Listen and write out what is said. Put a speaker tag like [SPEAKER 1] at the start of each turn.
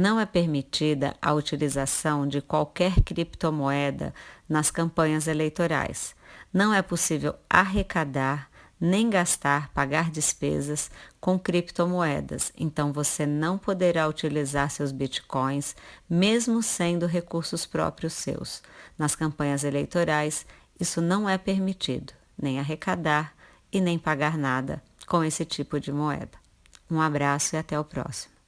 [SPEAKER 1] Não é permitida a utilização de qualquer criptomoeda nas campanhas eleitorais. Não é possível arrecadar nem gastar, pagar despesas com criptomoedas. Então você não poderá utilizar seus bitcoins, mesmo sendo recursos próprios seus. Nas campanhas eleitorais, isso não é permitido, nem arrecadar e nem pagar nada com esse tipo de moeda. Um abraço e até o próximo.